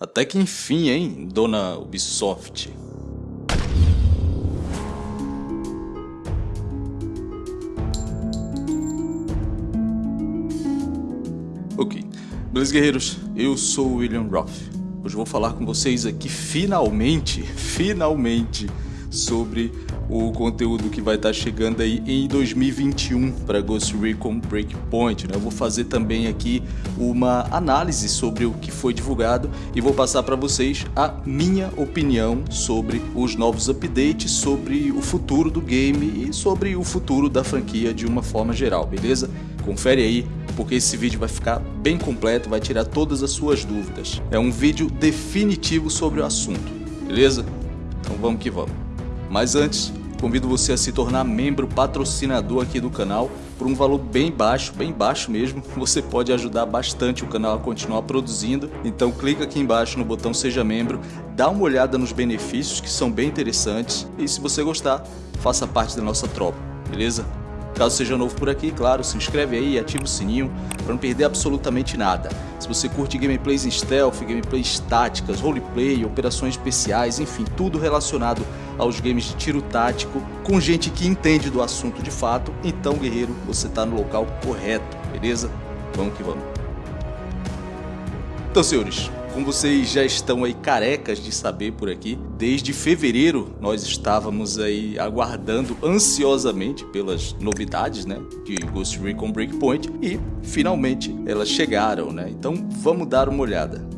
Até que enfim, hein, dona Ubisoft. Ok, beleza guerreiros, eu sou o William Roth. Hoje vou falar com vocês aqui finalmente, finalmente, sobre o conteúdo que vai estar chegando aí em 2021 para Ghost Recon Breakpoint. Né? Eu vou fazer também aqui uma análise sobre o que foi divulgado e vou passar para vocês a minha opinião sobre os novos updates, sobre o futuro do game e sobre o futuro da franquia de uma forma geral, beleza? Confere aí porque esse vídeo vai ficar bem completo, vai tirar todas as suas dúvidas. É um vídeo definitivo sobre o assunto, beleza? Então vamos que vamos. Mas antes, convido você a se tornar membro patrocinador aqui do canal por um valor bem baixo, bem baixo mesmo. Você pode ajudar bastante o canal a continuar produzindo. Então clica aqui embaixo no botão seja membro, dá uma olhada nos benefícios que são bem interessantes e se você gostar, faça parte da nossa tropa, beleza? Caso seja novo por aqui, claro, se inscreve aí e ativa o sininho para não perder absolutamente nada. Se você curte gameplays em stealth, gameplays táticas, roleplay, operações especiais, enfim, tudo relacionado aos games de tiro tático, com gente que entende do assunto de fato, então guerreiro, você está no local correto, beleza? Vamos que vamos. Então senhores, como vocês já estão aí carecas de saber por aqui, desde fevereiro nós estávamos aí aguardando ansiosamente pelas novidades, né, de Ghost Recon Breakpoint e finalmente elas chegaram, né? Então vamos dar uma olhada.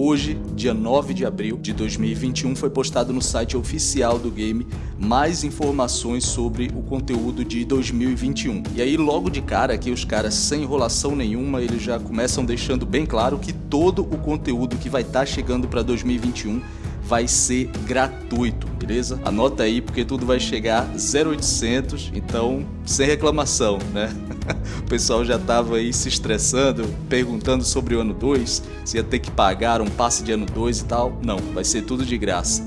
Hoje, dia 9 de abril de 2021, foi postado no site oficial do game mais informações sobre o conteúdo de 2021. E aí, logo de cara, aqui os caras, sem enrolação nenhuma, eles já começam deixando bem claro que todo o conteúdo que vai estar tá chegando para 2021 vai ser gratuito, beleza? Anota aí porque tudo vai chegar 0800, então sem reclamação, né? o pessoal já tava aí se estressando, perguntando sobre o ano 2, se ia ter que pagar um passe de ano 2 e tal. Não, vai ser tudo de graça.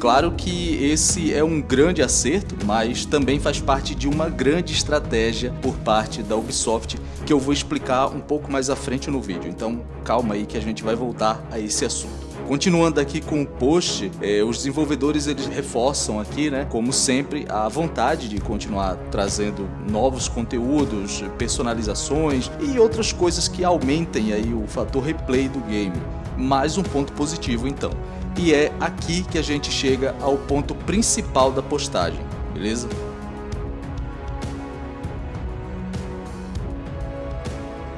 Claro que esse é um grande acerto, mas também faz parte de uma grande estratégia por parte da Ubisoft que eu vou explicar um pouco mais à frente no vídeo. Então calma aí que a gente vai voltar a esse assunto. Continuando aqui com o post, é, os desenvolvedores eles reforçam aqui, né, como sempre, a vontade de continuar trazendo novos conteúdos, personalizações e outras coisas que aumentem aí o fator replay do game. Mais um ponto positivo então. E é aqui que a gente chega ao ponto principal da postagem, beleza?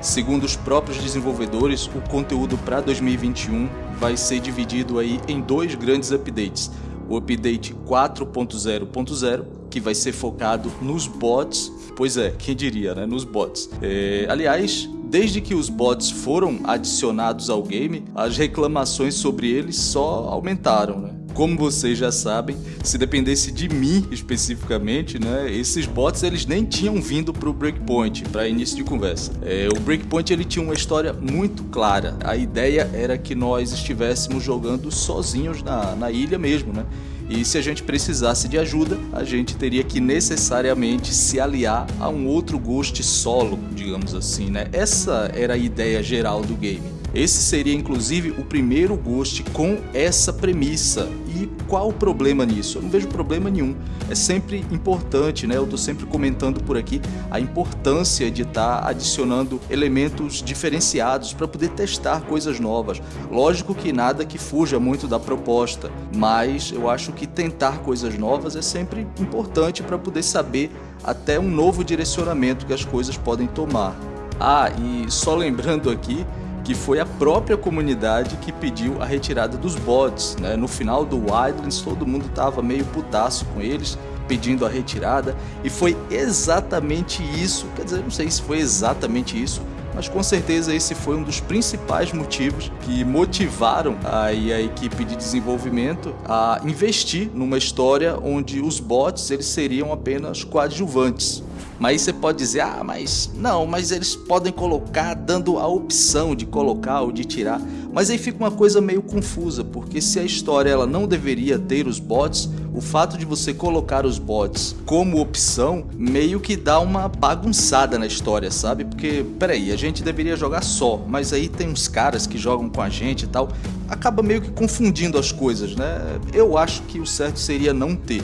Segundo os próprios desenvolvedores, o conteúdo para 2021 vai ser dividido aí em dois grandes updates. O update 4.0.0, que vai ser focado nos bots, pois é, quem diria, né, nos bots. É, aliás, desde que os bots foram adicionados ao game, as reclamações sobre eles só aumentaram, né? Como vocês já sabem, se dependesse de mim especificamente, né, esses bots eles nem tinham vindo para o Breakpoint, para início de conversa. É, o Breakpoint ele tinha uma história muito clara. A ideia era que nós estivéssemos jogando sozinhos na, na ilha mesmo, né? E se a gente precisasse de ajuda, a gente teria que necessariamente se aliar a um outro Ghost solo, digamos assim, né? Essa era a ideia geral do game. Esse seria inclusive o primeiro Ghost com essa premissa. E qual o problema nisso? Eu não vejo problema nenhum. É sempre importante, né? Eu tô sempre comentando por aqui a importância de estar tá adicionando elementos diferenciados para poder testar coisas novas. Lógico que nada que fuja muito da proposta, mas eu acho que tentar coisas novas é sempre importante para poder saber até um novo direcionamento que as coisas podem tomar. Ah, e só lembrando aqui que foi a própria comunidade que pediu a retirada dos bots. Né? No final do Wildlands todo mundo estava meio putaço com eles, pedindo a retirada, e foi exatamente isso, quer dizer, não sei se foi exatamente isso, mas com certeza esse foi um dos principais motivos que motivaram aí a equipe de desenvolvimento a investir numa história onde os bots eles seriam apenas coadjuvantes. Mas você pode dizer, ah, mas não, mas eles podem colocar dando a opção de colocar ou de tirar. Mas aí fica uma coisa meio confusa, porque se a história ela não deveria ter os bots, o fato de você colocar os bots como opção meio que dá uma bagunçada na história, sabe? Porque, peraí, a gente deveria jogar só, mas aí tem uns caras que jogam com a gente e tal, acaba meio que confundindo as coisas, né? Eu acho que o certo seria não ter.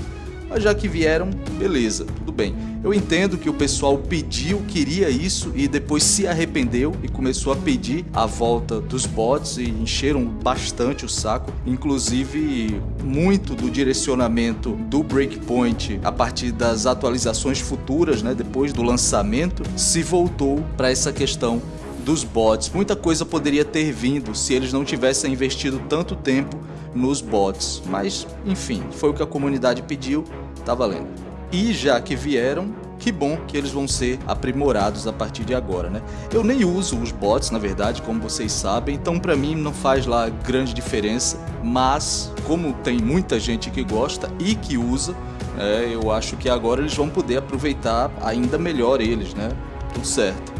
Mas já que vieram, beleza, bem. Eu entendo que o pessoal pediu, queria isso e depois se arrependeu e começou a pedir a volta dos bots e encheram bastante o saco. Inclusive, muito do direcionamento do Breakpoint a partir das atualizações futuras, né, depois do lançamento, se voltou para essa questão dos bots. Muita coisa poderia ter vindo se eles não tivessem investido tanto tempo nos bots. Mas, enfim, foi o que a comunidade pediu, tá valendo. E já que vieram, que bom que eles vão ser aprimorados a partir de agora, né? Eu nem uso os bots, na verdade, como vocês sabem, então para mim não faz lá grande diferença, mas como tem muita gente que gosta e que usa, é, eu acho que agora eles vão poder aproveitar ainda melhor eles, né? Tudo certo.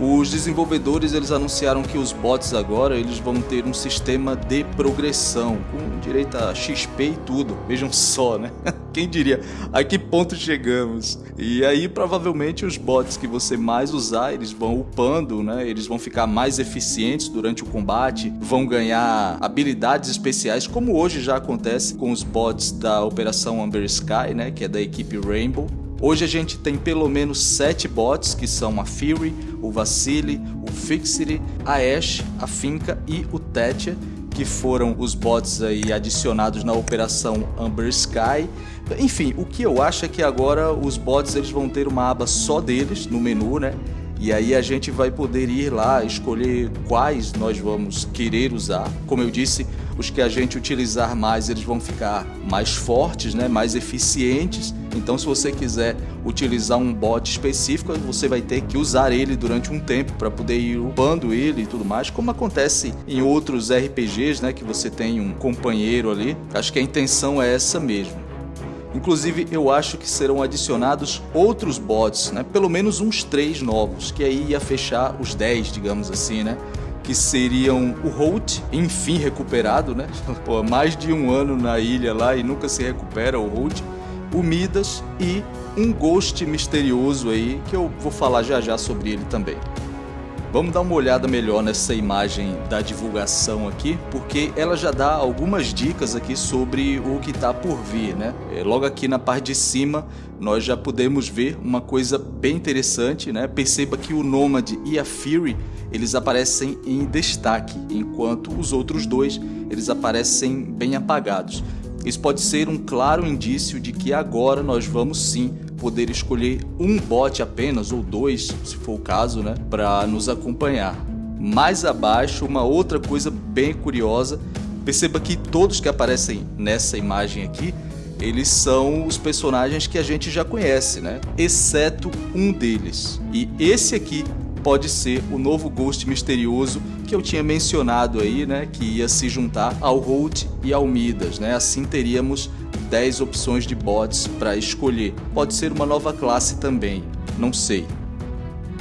Os desenvolvedores eles anunciaram que os bots agora eles vão ter um sistema de progressão com direito a XP e tudo. Vejam só, né? Quem diria a que ponto chegamos? E aí provavelmente os bots que você mais usar eles vão upando, né? Eles vão ficar mais eficientes durante o combate, vão ganhar habilidades especiais, como hoje já acontece com os bots da Operação Amber Sky, né? Que é da equipe Rainbow. Hoje a gente tem pelo menos 7 bots, que são a Fury, o Vacile, o Fixity, a Ash, a Finca e o Tetya, que foram os bots aí adicionados na operação Amber Sky. Enfim, o que eu acho é que agora os bots eles vão ter uma aba só deles no menu, né? E aí a gente vai poder ir lá escolher quais nós vamos querer usar. Como eu disse, os que a gente utilizar mais, eles vão ficar mais fortes, né? mais eficientes. Então se você quiser utilizar um bot específico, você vai ter que usar ele durante um tempo para poder ir upando ele e tudo mais, como acontece em outros RPGs, né? que você tem um companheiro ali. Acho que a intenção é essa mesmo. Inclusive, eu acho que serão adicionados outros bots, né? Pelo menos uns três novos, que aí ia fechar os 10, digamos assim, né? Que seriam o Holt, enfim recuperado, né? Pô, mais de um ano na ilha lá e nunca se recupera o Holt. O Midas e um Ghost misterioso aí, que eu vou falar já já sobre ele também. Vamos dar uma olhada melhor nessa imagem da divulgação aqui, porque ela já dá algumas dicas aqui sobre o que está por vir, né? É, logo aqui na parte de cima, nós já podemos ver uma coisa bem interessante, né? Perceba que o Nomad e a Fury, eles aparecem em destaque, enquanto os outros dois, eles aparecem bem apagados. Isso pode ser um claro indício de que agora nós vamos sim poder escolher um bot apenas, ou dois, se for o caso, né, para nos acompanhar. Mais abaixo, uma outra coisa bem curiosa, perceba que todos que aparecem nessa imagem aqui, eles são os personagens que a gente já conhece, né? Exceto um deles. E esse aqui pode ser o novo Ghost misterioso que eu tinha mencionado aí, né? Que ia se juntar ao Holt e ao Midas, né? Assim teríamos 10 opções de bots para escolher. Pode ser uma nova classe também, não sei.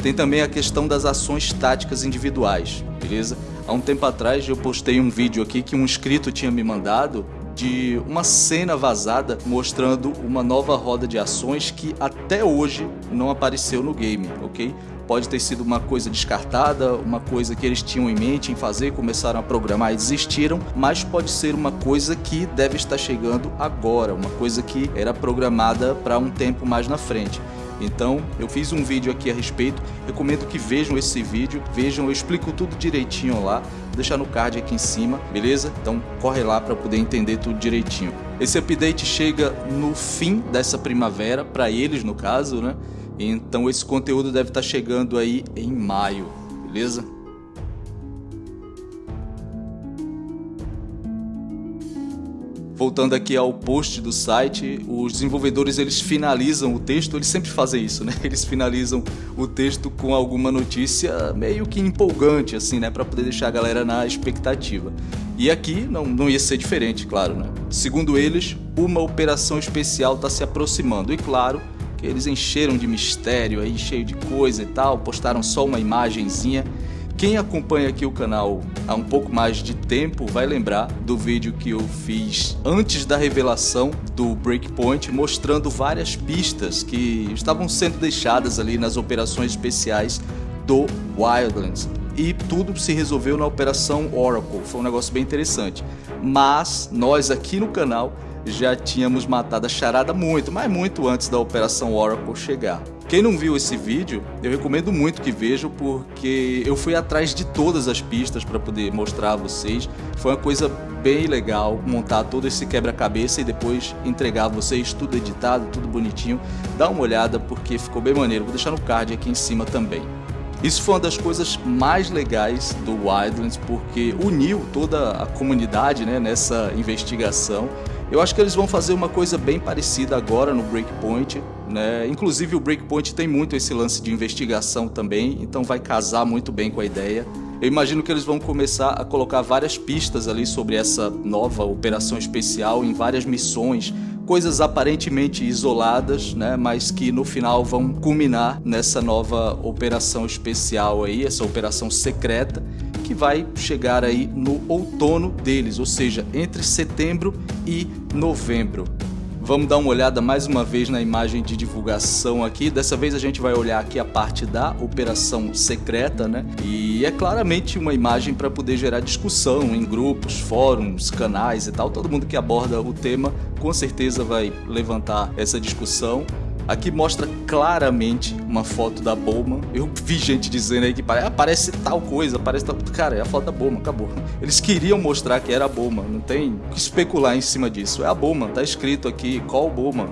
Tem também a questão das ações táticas individuais, beleza? Há um tempo atrás eu postei um vídeo aqui que um inscrito tinha me mandado de uma cena vazada mostrando uma nova roda de ações que até hoje não apareceu no game, ok? Pode ter sido uma coisa descartada, uma coisa que eles tinham em mente em fazer, começaram a programar e desistiram, mas pode ser uma coisa que deve estar chegando agora, uma coisa que era programada para um tempo mais na frente. Então, eu fiz um vídeo aqui a respeito, recomendo que vejam esse vídeo, vejam, eu explico tudo direitinho lá, vou deixar no card aqui em cima, beleza? Então, corre lá para poder entender tudo direitinho. Esse update chega no fim dessa primavera, para eles no caso, né? Então esse conteúdo deve estar chegando aí em maio, beleza? Voltando aqui ao post do site, os desenvolvedores eles finalizam o texto, eles sempre fazem isso, né? Eles finalizam o texto com alguma notícia meio que empolgante, assim, né? Para poder deixar a galera na expectativa. E aqui não, não ia ser diferente, claro, né? Segundo eles, uma operação especial está se aproximando e, claro, que eles encheram de mistério aí, cheio de coisa e tal, postaram só uma imagenzinha. Quem acompanha aqui o canal há um pouco mais de tempo vai lembrar do vídeo que eu fiz antes da revelação do Breakpoint, mostrando várias pistas que estavam sendo deixadas ali nas operações especiais do Wildlands. E tudo se resolveu na operação Oracle, foi um negócio bem interessante. Mas nós aqui no canal já tínhamos matado a charada muito, mas muito antes da operação Oracle chegar. Quem não viu esse vídeo, eu recomendo muito que vejam porque eu fui atrás de todas as pistas para poder mostrar a vocês. Foi uma coisa bem legal montar todo esse quebra-cabeça e depois entregar a vocês tudo editado, tudo bonitinho. Dá uma olhada porque ficou bem maneiro. Vou deixar no card aqui em cima também. Isso foi uma das coisas mais legais do Wildlands porque uniu toda a comunidade né, nessa investigação eu acho que eles vão fazer uma coisa bem parecida agora no Breakpoint, né? Inclusive o Breakpoint tem muito esse lance de investigação também, então vai casar muito bem com a ideia. Eu imagino que eles vão começar a colocar várias pistas ali sobre essa nova operação especial em várias missões, coisas aparentemente isoladas, né, mas que no final vão culminar nessa nova operação especial aí, essa operação secreta que vai chegar aí no outono deles, ou seja, entre setembro e novembro. Vamos dar uma olhada mais uma vez na imagem de divulgação aqui. Dessa vez a gente vai olhar aqui a parte da operação secreta, né? E é claramente uma imagem para poder gerar discussão em grupos, fóruns, canais e tal. Todo mundo que aborda o tema com certeza vai levantar essa discussão. Aqui mostra claramente uma foto da Bowman. Eu vi gente dizendo aí que parece tal coisa, parece tal... Cara, é a foto da Bowman, acabou. Eles queriam mostrar que era a Bowman, não tem que especular em cima disso. É a Bowman, tá escrito aqui, qual Bowman,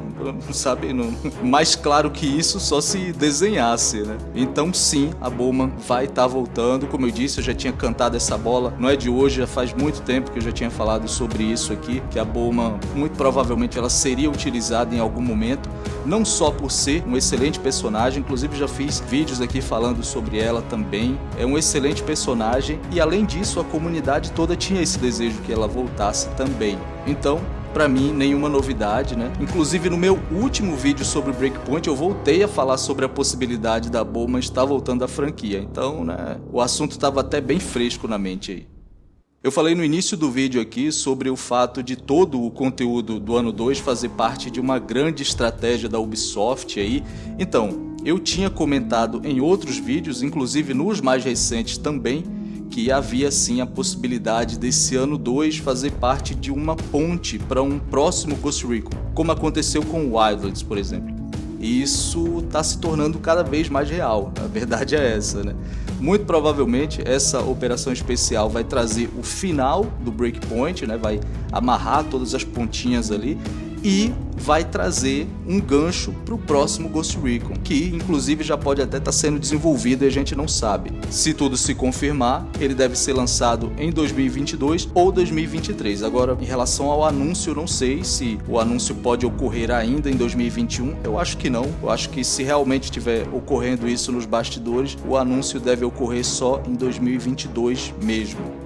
sabe? Não... Mais claro que isso só se desenhasse, né? Então sim, a Bowman vai estar tá voltando. Como eu disse, eu já tinha cantado essa bola, não é de hoje, já faz muito tempo que eu já tinha falado sobre isso aqui, que a Bowman, muito provavelmente, ela seria utilizada em algum momento, não só por ser um excelente personagem, inclusive já fiz vídeos aqui falando sobre ela também. É um excelente personagem e além disso a comunidade toda tinha esse desejo que ela voltasse também. Então, para mim nenhuma novidade, né? Inclusive no meu último vídeo sobre Breakpoint eu voltei a falar sobre a possibilidade da Bowman estar voltando à franquia. Então, né, o assunto estava até bem fresco na mente aí. Eu falei no início do vídeo aqui sobre o fato de todo o conteúdo do ano 2 fazer parte de uma grande estratégia da Ubisoft aí. Então, eu tinha comentado em outros vídeos, inclusive nos mais recentes também, que havia sim a possibilidade desse ano 2 fazer parte de uma ponte para um próximo Ghost Recon, como aconteceu com Wildlands, por exemplo. E isso está se tornando cada vez mais real, a verdade é essa, né? Muito provavelmente essa operação especial vai trazer o final do breakpoint, né? vai amarrar todas as pontinhas ali e vai trazer um gancho para o próximo Ghost Recon, que inclusive já pode até estar tá sendo desenvolvido e a gente não sabe. Se tudo se confirmar, ele deve ser lançado em 2022 ou 2023. Agora, em relação ao anúncio, não sei se o anúncio pode ocorrer ainda em 2021. Eu acho que não. Eu acho que se realmente estiver ocorrendo isso nos bastidores, o anúncio deve ocorrer só em 2022 mesmo.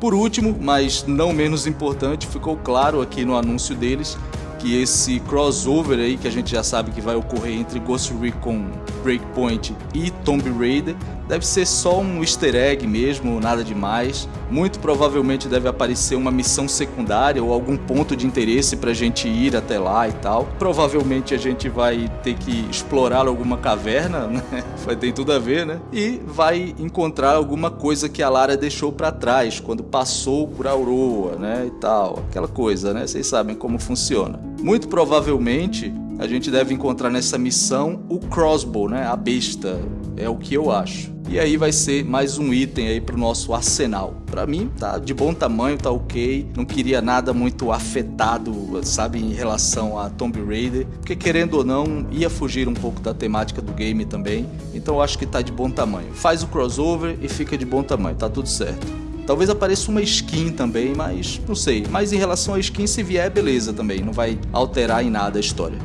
Por último, mas não menos importante, ficou claro aqui no anúncio deles que esse crossover aí que a gente já sabe que vai ocorrer entre Ghost Recon Breakpoint e Tomb Raider deve ser só um easter egg mesmo, nada demais. Muito provavelmente deve aparecer uma missão secundária ou algum ponto de interesse para a gente ir até lá e tal. Provavelmente a gente vai ter que explorar alguma caverna, né? vai ter tudo a ver, né? E vai encontrar alguma coisa que a Lara deixou para trás quando passou por Aurora, né? E tal, aquela coisa, né? Vocês sabem como funciona. Muito provavelmente a gente deve encontrar nessa missão o crossbow, né? A besta, é o que eu acho. E aí vai ser mais um item aí pro nosso arsenal. Para mim tá de bom tamanho, tá ok. Não queria nada muito afetado, sabe, em relação a Tomb Raider, porque querendo ou não, ia fugir um pouco da temática do game também. Então eu acho que tá de bom tamanho. Faz o crossover e fica de bom tamanho, tá tudo certo. Talvez apareça uma skin também, mas não sei. Mas em relação à skin, se vier, beleza também. Não vai alterar em nada a história.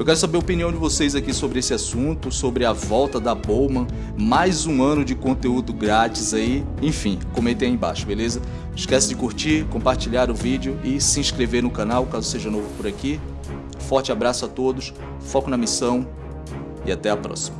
Eu quero saber a opinião de vocês aqui sobre esse assunto, sobre a volta da Bowman, mais um ano de conteúdo grátis aí. Enfim, comentem aí embaixo, beleza? Não esquece de curtir, compartilhar o vídeo e se inscrever no canal caso seja novo por aqui. Forte abraço a todos, foco na missão e até a próxima.